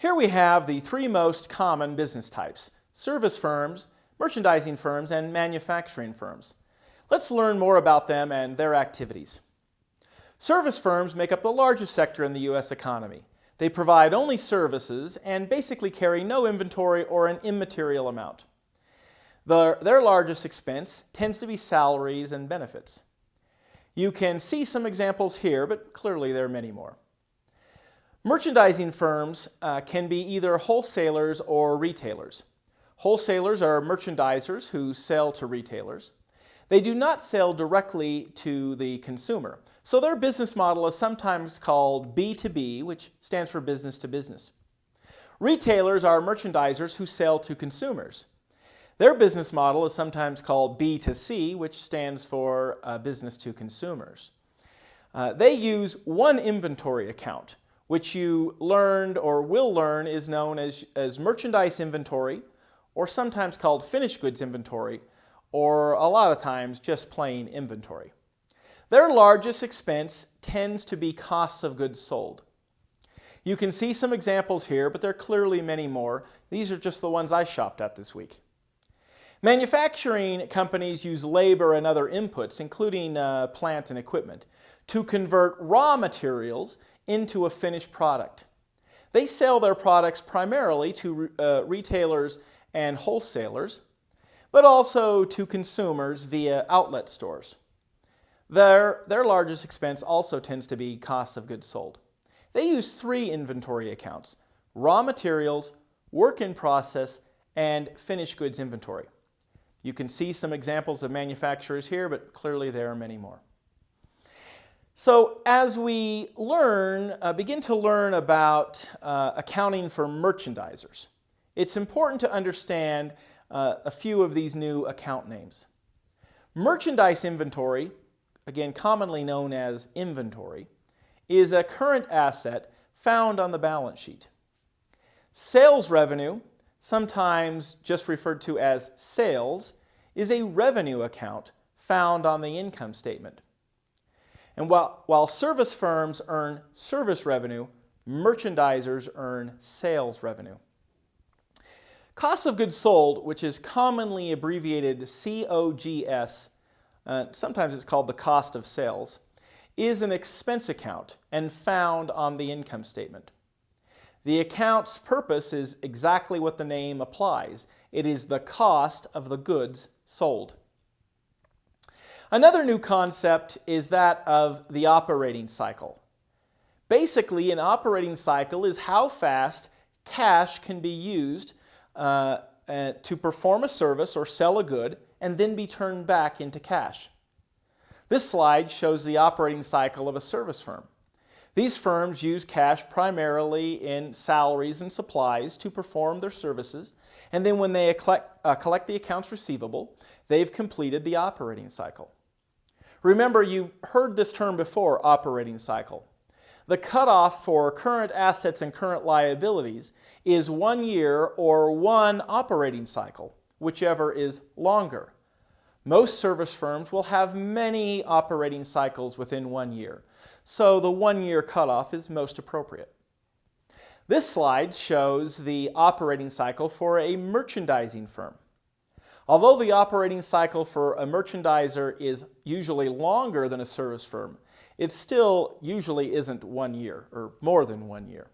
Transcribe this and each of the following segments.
Here we have the three most common business types, service firms, merchandising firms, and manufacturing firms. Let's learn more about them and their activities. Service firms make up the largest sector in the U.S. economy. They provide only services and basically carry no inventory or an immaterial amount. The, their largest expense tends to be salaries and benefits. You can see some examples here, but clearly there are many more. Merchandising firms uh, can be either wholesalers or retailers. Wholesalers are merchandisers who sell to retailers. They do not sell directly to the consumer. So their business model is sometimes called B2B, which stands for business to business. Retailers are merchandisers who sell to consumers. Their business model is sometimes called B2C, which stands for uh, business to consumers. Uh, they use one inventory account, which you learned or will learn is known as, as merchandise inventory, or sometimes called finished goods inventory, or a lot of times just plain inventory. Their largest expense tends to be costs of goods sold. You can see some examples here, but there are clearly many more. These are just the ones I shopped at this week. Manufacturing companies use labor and other inputs, including uh, plant and equipment, to convert raw materials into a finished product. They sell their products primarily to uh, retailers and wholesalers, but also to consumers via outlet stores. Their, their largest expense also tends to be costs of goods sold. They use three inventory accounts, raw materials, work in process, and finished goods inventory. You can see some examples of manufacturers here, but clearly there are many more. So as we learn, uh, begin to learn about uh, accounting for merchandisers, it's important to understand uh, a few of these new account names. Merchandise inventory, again commonly known as inventory, is a current asset found on the balance sheet. Sales revenue sometimes just referred to as sales, is a revenue account found on the income statement. And while, while service firms earn service revenue, merchandisers earn sales revenue. Cost of goods sold, which is commonly abbreviated COGS, uh, sometimes it's called the cost of sales, is an expense account and found on the income statement. The account's purpose is exactly what the name applies. It is the cost of the goods sold. Another new concept is that of the operating cycle. Basically, an operating cycle is how fast cash can be used uh, uh, to perform a service or sell a good and then be turned back into cash. This slide shows the operating cycle of a service firm. These firms use cash primarily in salaries and supplies to perform their services, and then when they collect, uh, collect the accounts receivable, they've completed the operating cycle. Remember, you've heard this term before, operating cycle. The cutoff for current assets and current liabilities is one year or one operating cycle, whichever is longer. Most service firms will have many operating cycles within one year so the one-year cutoff is most appropriate. This slide shows the operating cycle for a merchandising firm. Although the operating cycle for a merchandiser is usually longer than a service firm, it still usually isn't one year or more than one year.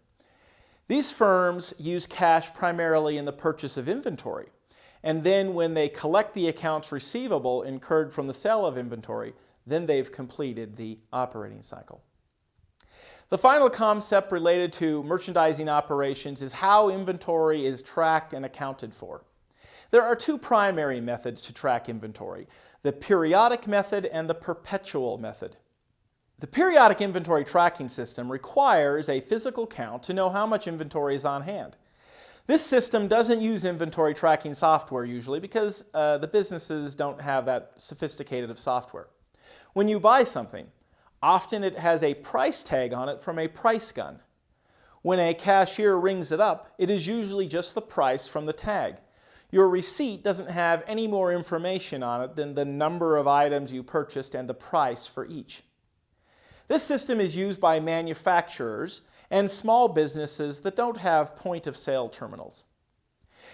These firms use cash primarily in the purchase of inventory, and then when they collect the accounts receivable incurred from the sale of inventory, then they've completed the operating cycle. The final concept related to merchandising operations is how inventory is tracked and accounted for. There are two primary methods to track inventory, the periodic method and the perpetual method. The periodic inventory tracking system requires a physical count to know how much inventory is on hand. This system doesn't use inventory tracking software usually because uh, the businesses don't have that sophisticated of software. When you buy something, often it has a price tag on it from a price gun. When a cashier rings it up, it is usually just the price from the tag. Your receipt doesn't have any more information on it than the number of items you purchased and the price for each. This system is used by manufacturers and small businesses that don't have point of sale terminals.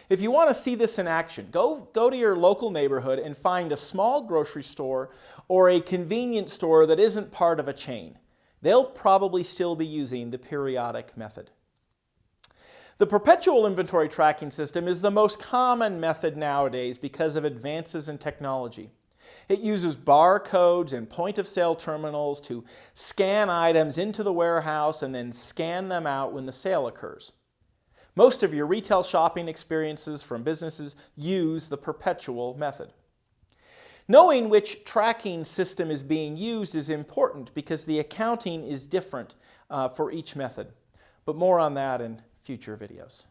If you want to see this in action, go, go to your local neighborhood and find a small grocery store or a convenience store that isn't part of a chain. They'll probably still be using the periodic method. The perpetual inventory tracking system is the most common method nowadays because of advances in technology. It uses barcodes and point of sale terminals to scan items into the warehouse and then scan them out when the sale occurs. Most of your retail shopping experiences from businesses use the perpetual method. Knowing which tracking system is being used is important because the accounting is different uh, for each method. But more on that in future videos.